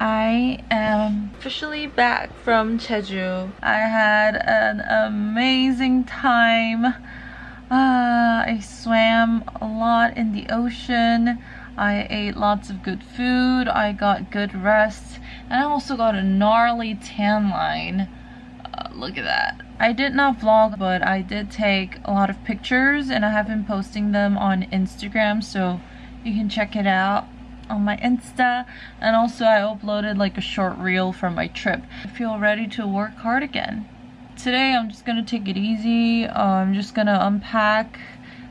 I am officially back from Jeju. I had an amazing time. Uh, I swam a lot in the ocean. I ate lots of good food. I got good rest. And I also got a gnarly tan line. Uh, look at that. I did not vlog, but I did take a lot of pictures and I have been posting them on Instagram, so you can check it out on my Insta. And also I uploaded like a short reel from my trip. I feel ready to work hard again. Today I'm just gonna take it easy. Uh, I'm just gonna unpack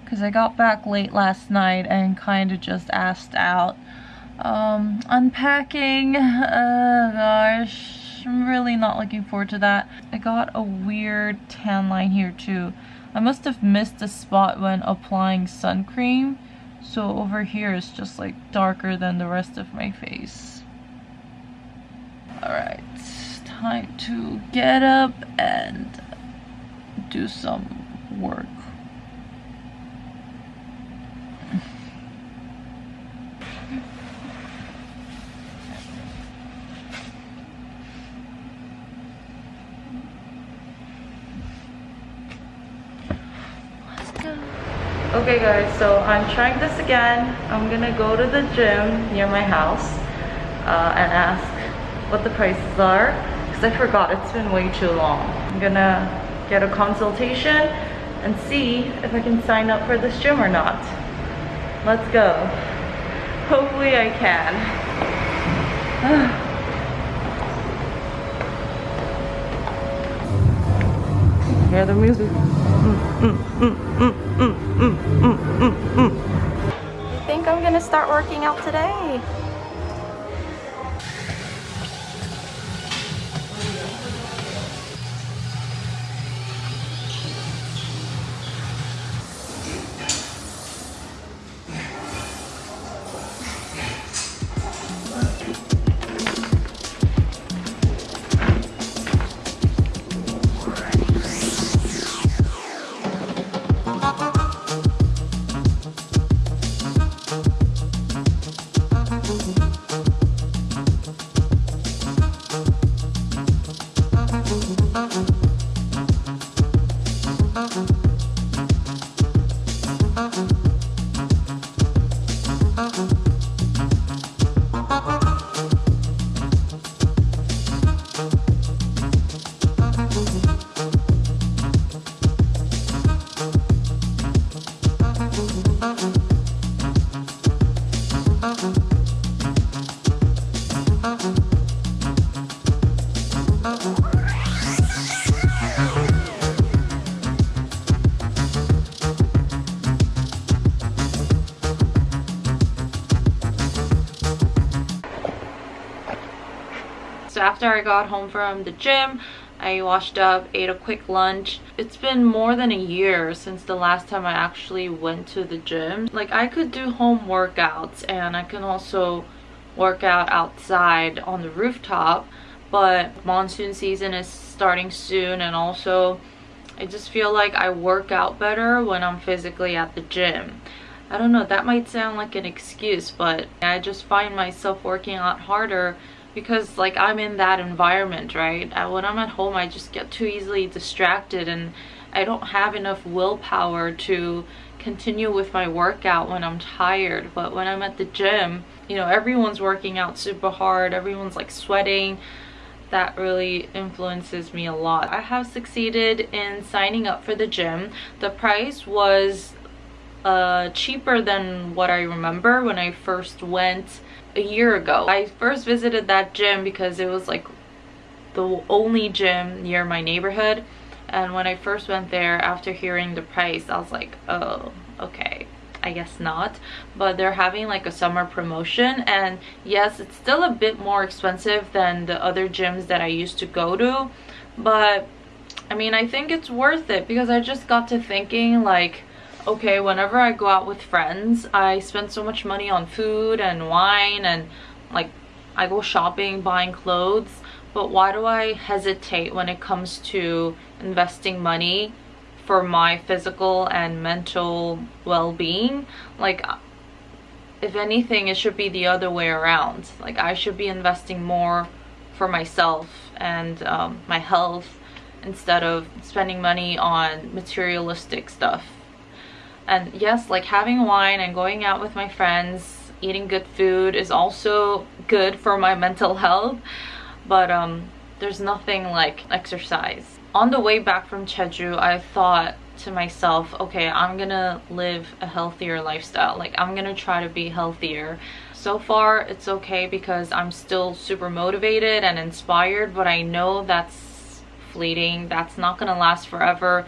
because I got back late last night and kind of just asked out. Um, unpacking, uh, gosh, I'm really not looking forward to that. I got a weird tan line here too. I must have missed a spot when applying sun cream. So over here is just like darker than the rest of my face. Alright, time to get up and do some work. Okay guys, so I'm trying this again. I'm gonna go to the gym near my house uh, and ask what the prices are because I forgot it's been way too long. I'm gonna get a consultation and see if I can sign up for this gym or not. Let's go. Hopefully I can. Hear the music. Mm, mm, mm, gonna start working out today. I got home from the gym, I washed up, ate a quick lunch. It's been more than a year since the last time I actually went to the gym. Like I could do home workouts and I can also work out outside on the rooftop but monsoon season is starting soon and also I just feel like I work out better when I'm physically at the gym. I don't know, that might sound like an excuse, but I just find myself working out harder because like I'm in that environment, right? When I'm at home, I just get too easily distracted and I don't have enough willpower to continue with my workout when I'm tired. But when I'm at the gym, you know, everyone's working out super hard. Everyone's like sweating. That really influences me a lot. I have succeeded in signing up for the gym. The price was uh, cheaper than what I remember when I first went a year ago. I first visited that gym because it was like the only gym near my neighborhood. And when I first went there after hearing the price I was like oh okay I guess not. But they're having like a summer promotion and yes it's still a bit more expensive than the other gyms that I used to go to. But I mean I think it's worth it because I just got to thinking like okay, whenever I go out with friends, I spend so much money on food and wine and like I go shopping, buying clothes, but why do I hesitate when it comes to investing money for my physical and mental well-being? Like if anything, it should be the other way around. Like I should be investing more for myself and um, my health instead of spending money on materialistic stuff. And yes, like having wine and going out with my friends, eating good food is also good for my mental health. But um, there's nothing like exercise. On the way back from Jeju, I thought to myself, okay, I'm gonna live a healthier lifestyle. Like I'm gonna try to be healthier. So far, it's okay because I'm still super motivated and inspired, but I know that's fleeting. That's not gonna last forever.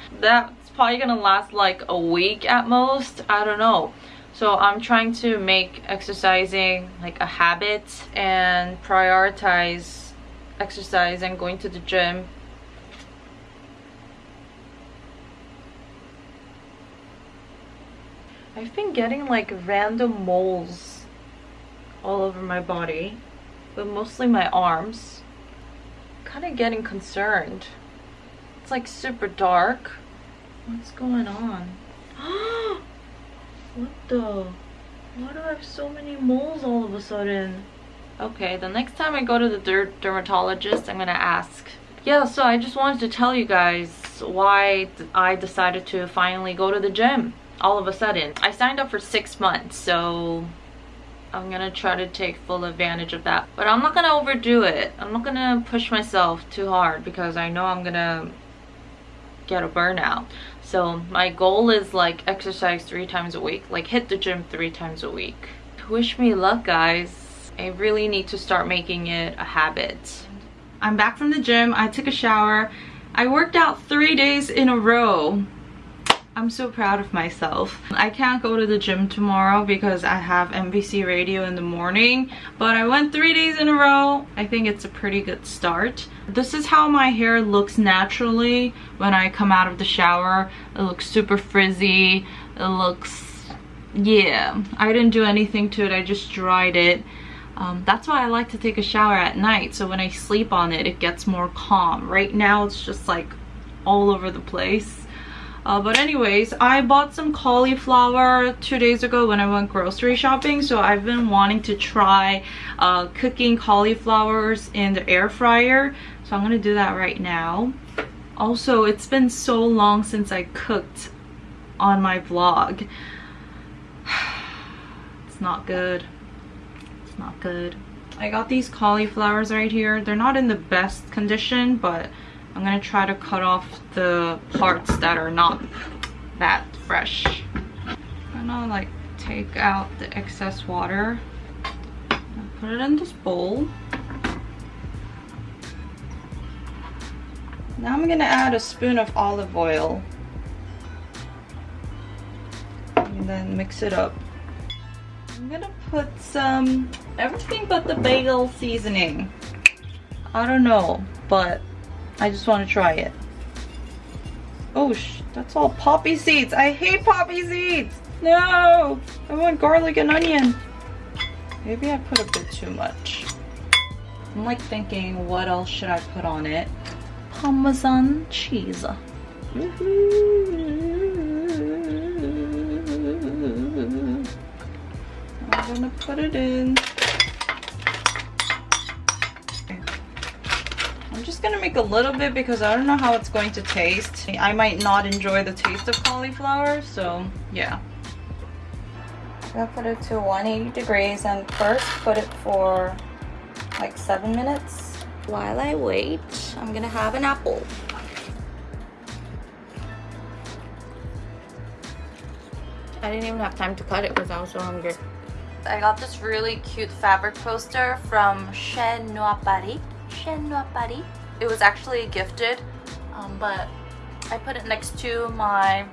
Probably gonna last like a week at most. I don't know. So I'm trying to make exercising like a habit and prioritize exercise and going to the gym I've been getting like random moles all over my body, but mostly my arms. Kind of getting concerned. It's like super dark. What's going on? what the? Why do I have so many moles all of a sudden? Okay, the next time I go to the der dermatologist, I'm gonna ask. Yeah, so I just wanted to tell you guys why I decided to finally go to the gym all of a sudden. I signed up for six months, so I'm gonna try to take full advantage of that. But I'm not gonna overdo it. I'm not gonna push myself too hard because I know I'm gonna get a burnout. So my goal is like exercise three times a week, like hit the gym three times a week. Wish me luck guys. I really need to start making it a habit. I'm back from the gym, I took a shower. I worked out three days in a row. I'm so proud of myself. I can't go to the gym tomorrow because I have MBC radio in the morning, but I went three days in a row. I think it's a pretty good start. This is how my hair looks naturally when I come out of the shower. It looks super frizzy. It looks, yeah, I didn't do anything to it. I just dried it. Um, that's why I like to take a shower at night. So when I sleep on it, it gets more calm. Right now, it's just like all over the place. Uh, but anyways, I bought some cauliflower two days ago when I went grocery shopping. So I've been wanting to try uh, cooking cauliflowers in the air fryer. So I'm to do that right now. Also, it's been so long since I cooked on my vlog. it's not good. It's not good. I got these cauliflowers right here. They're not in the best condition, but I'm gonna try to cut off the parts that are not that fresh. I'm gonna like take out the excess water. Put it in this bowl. Now I'm gonna add a spoon of olive oil. And then mix it up. I'm gonna put some, everything but the bagel seasoning. I don't know, but I just want to try it. Oh, that's all poppy seeds. I hate poppy seeds. No, I want garlic and onion. Maybe I put a bit too much. I'm like thinking, what else should I put on it? Parmesan cheese. I'm gonna put it in. Just gonna make a little bit because I don't know how it's going to taste. I might not enjoy the taste of cauliflower, so yeah. I'm gonna put it to 180 degrees and first put it for like seven minutes. While I wait, I'm gonna have an apple. I didn't even have time to cut it because I was so hungry. I got this really cute fabric poster from Chez Noir Paris. Chez Noir Paris it was actually gifted um, but I put it next to my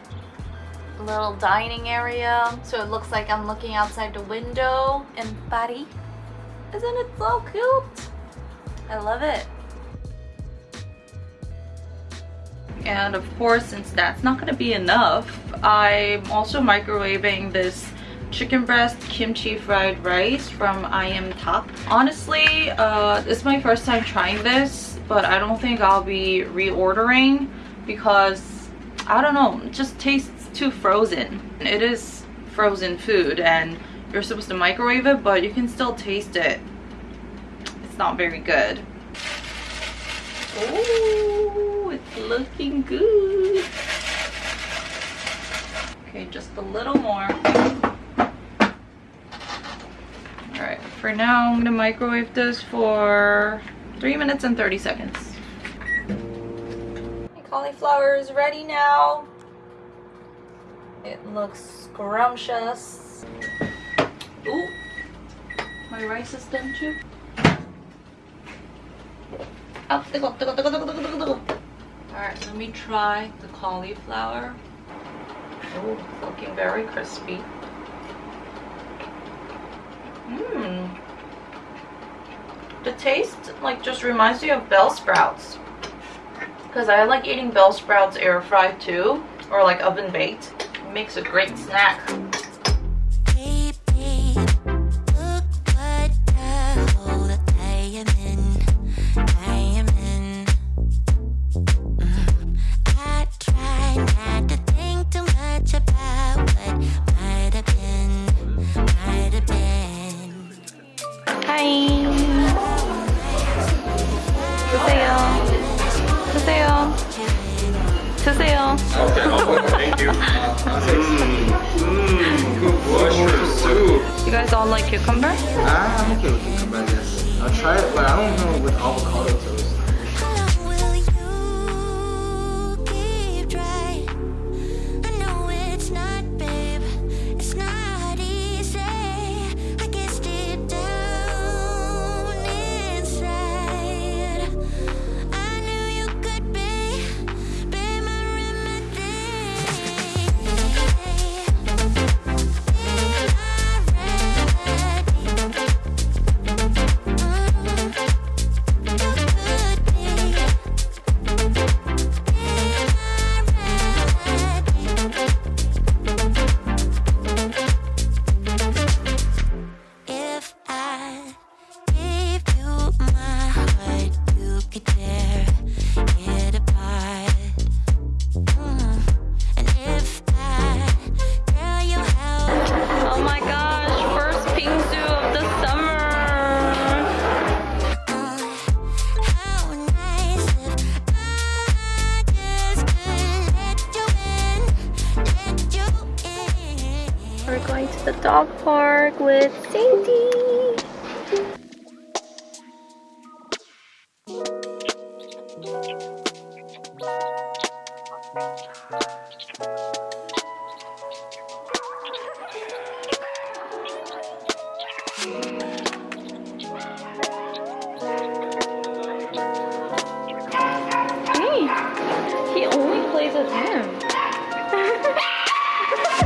little dining area so it looks like I'm looking outside the window. In Paris isn't it so cute? I love it. And of course since that's not gonna be enough I'm also microwaving this chicken breast kimchi fried rice from I am Top. Honestly, uh, it's my first time trying this but I don't think I'll be reordering because I don't know, it just tastes too frozen. It is frozen food and you're supposed to microwave it, but you can still taste it. It's not very good. Oh, it's looking good. Okay, just a little more. Alright, for now I'm gonna microwave this for Three minutes and 30 seconds. My cauliflower is ready now. It looks scrumptious. Ooh, my rice is done too. All right, let me try the cauliflower. Ooh, looking very crispy. Mmm. The taste like just reminds me of bell sprouts. Because I like eating bell sprouts air fried too, or like oven baked. It makes a great snack. Cucumber? Ah. Park with Sadie. Hey, he only plays with him.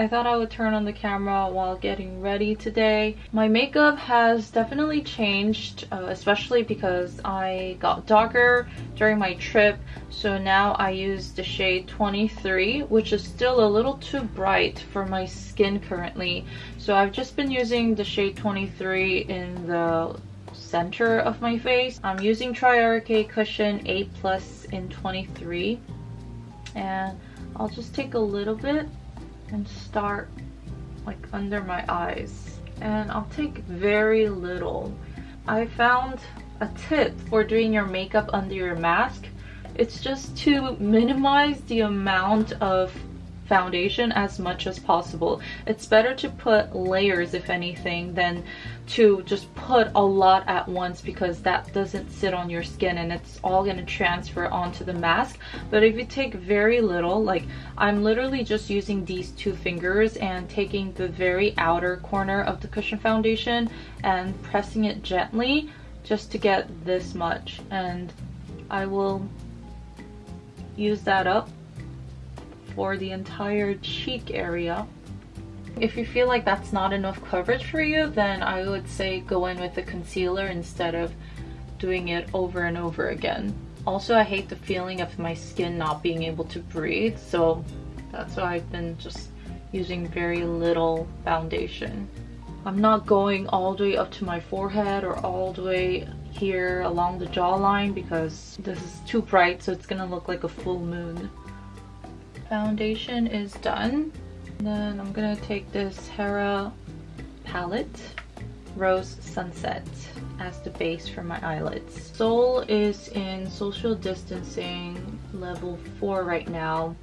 I thought I would turn on the camera while getting ready today. My makeup has definitely changed, uh, especially because I got darker during my trip. So now I use the shade 23, which is still a little too bright for my skin currently. So I've just been using the shade 23 in the center of my face. I'm using Triarche Cushion 8 Plus in 23. And I'll just take a little bit and start like under my eyes and I'll take very little. I found a tip for doing your makeup under your mask. It's just to minimize the amount of foundation as much as possible. It's better to put layers if anything than to just put a lot at once because that doesn't sit on your skin and it's all going to transfer onto the mask. But if you take very little, like I'm literally just using these two fingers and taking the very outer corner of the cushion foundation and pressing it gently just to get this much and I will use that up for the entire cheek area. If you feel like that's not enough coverage for you, then I would say go in with the concealer instead of doing it over and over again. Also, I hate the feeling of my skin not being able to breathe, so that's why I've been just using very little foundation. I'm not going all the way up to my forehead or all the way here along the jawline because this is too bright so it's gonna look like a full moon. Foundation is done. And then I'm gonna take this Hera palette, Rose Sunset as the base for my eyelids. Seoul is in social distancing level 4 right now.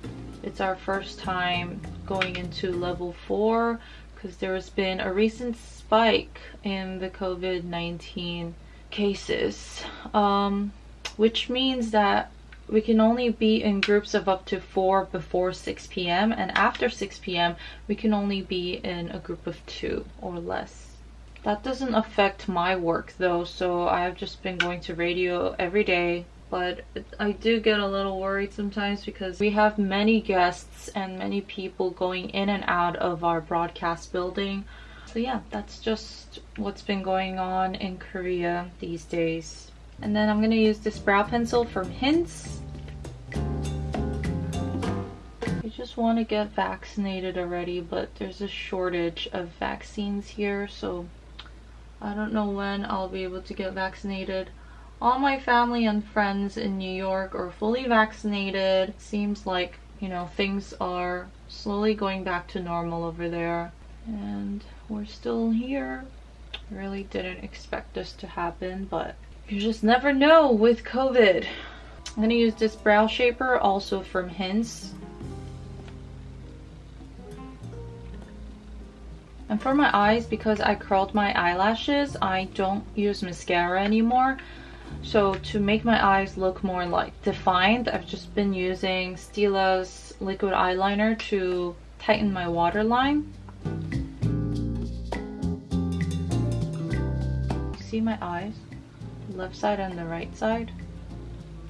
It's our first time going into level 4 because there has been a recent spike in the COVID-19 cases, um, which means that we can only be in groups of up to four before 6 p.m. and after 6 p.m. we can only be in a group of two or less. That doesn't affect my work though, so I've just been going to radio every day but I do get a little worried sometimes because we have many guests and many people going in and out of our broadcast building. So yeah, that's just what's been going on in Korea these days. And then I'm gonna use this brow pencil from Hince. I just want to get vaccinated already, but there's a shortage of vaccines here, so I don't know when I'll be able to get vaccinated. All my family and friends in New York are fully vaccinated. Seems like, you know, things are slowly going back to normal over there. And we're still here. Really didn't expect this to happen, but you just never know with COVID. I'm gonna use this brow shaper also from Hince. And for my eyes, because I curled my eyelashes, I don't use mascara anymore. So to make my eyes look more like defined, I've just been using Stila's liquid eyeliner to tighten my waterline. See my eyes? Left side and the right side.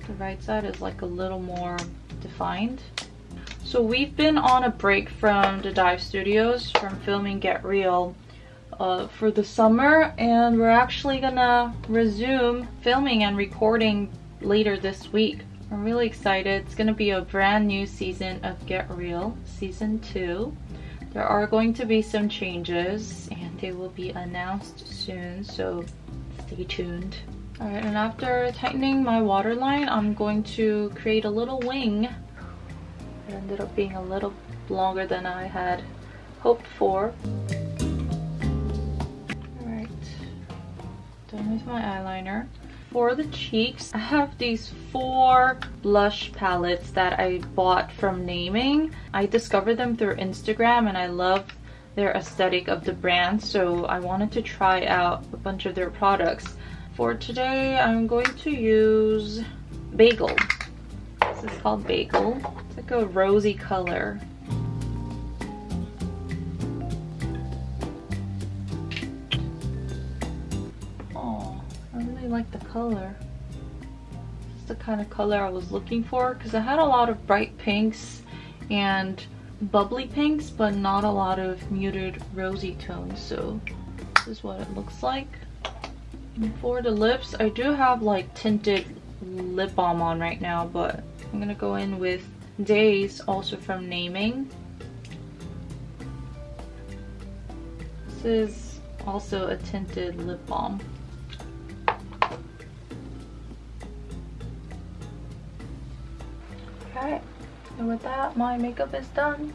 The right side is like a little more defined. So we've been on a break from the dive studios from filming Get Real uh, for the summer and we're actually gonna resume filming and recording later this week. I'm really excited. It's gonna be a brand new season of Get Real, season two. There are going to be some changes and they will be announced soon, so stay tuned. Alright, and after tightening my waterline, I'm going to create a little wing. It ended up being a little longer than I had hoped for. All right, done with my eyeliner. For the cheeks, I have these four blush palettes that I bought from Naming. I discovered them through Instagram and I love their aesthetic of the brand so I wanted to try out a bunch of their products. For today, I'm going to use Bagel. This is called Bagel. It's like a rosy color. Oh, I really like the color. It's the kind of color I was looking for because I had a lot of bright pinks and bubbly pinks but not a lot of muted rosy tones so this is what it looks like. For the lips, I do have like tinted lip balm on right now but I'm gonna go in with Days also from Naming. This is also a tinted lip balm. Okay, and with that, my makeup is done.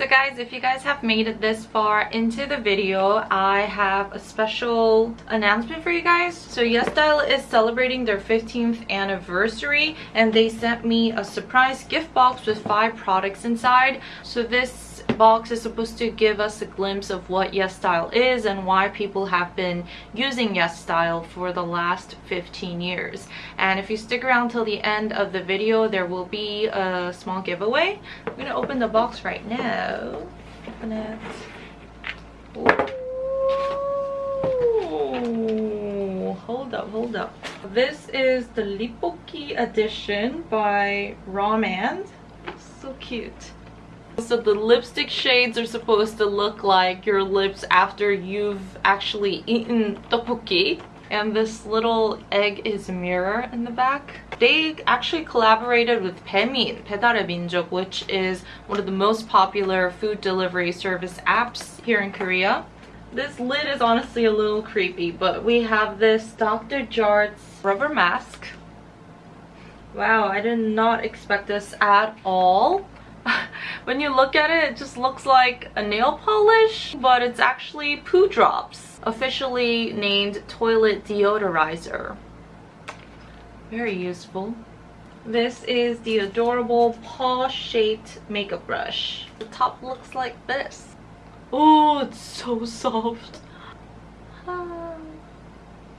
So guys, if you guys have made it this far into the video, I have a special announcement for you guys. So YesStyle is celebrating their 15th anniversary and they sent me a surprise gift box with five products inside. So this box is supposed to give us a glimpse of what YesStyle is and why people have been using YesStyle for the last 15 years. And if you stick around till the end of the video, there will be a small giveaway. I'm gonna open the box right now. Open it. Ooh, hold up, hold up. This is the Lipoki edition by rom&nd. So cute. So the lipstick shades are supposed to look like your lips after you've actually eaten tteokbokki. And this little egg is a mirror in the back. They actually collaborated with Baemin, 배달의 민족, which is one of the most popular food delivery service apps here in Korea. This lid is honestly a little creepy, but we have this Dr. Jart's rubber mask. Wow, I did not expect this at all. when you look at it, it just looks like a nail polish, but it's actually poo drops, officially named toilet deodorizer. Very useful. This is the adorable paw-shaped makeup brush. The top looks like this. Oh, it's so soft. Ah.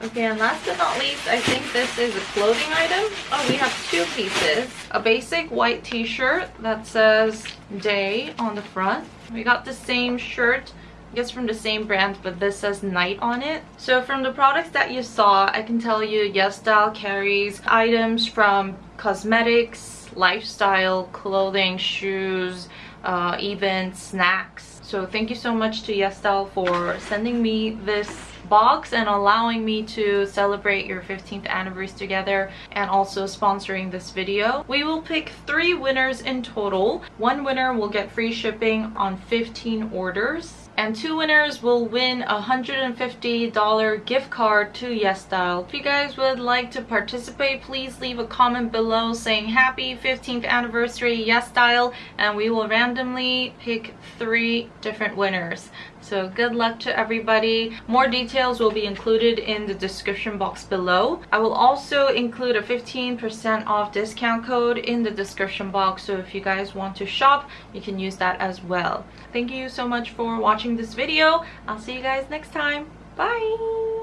Okay, and last but not least, I think this is a clothing item. Oh, we have two pieces. A basic white t-shirt that says day on the front. We got the same shirt I guess from the same brand but this says night on it so from the products that you saw i can tell you YesStyle carries items from cosmetics lifestyle clothing shoes uh, even snacks so thank you so much to YesStyle for sending me this box and allowing me to celebrate your 15th anniversary together and also sponsoring this video. We will pick three winners in total. One winner will get free shipping on 15 orders and two winners will win a $150 gift card to YesStyle. If you guys would like to participate, please leave a comment below saying happy 15th anniversary YesStyle and we will randomly pick three different winners. So good luck to everybody. More details will be included in the description box below. I will also include a 15% off discount code in the description box. So if you guys want to shop, you can use that as well. Thank you so much for watching this video. I'll see you guys next time. Bye!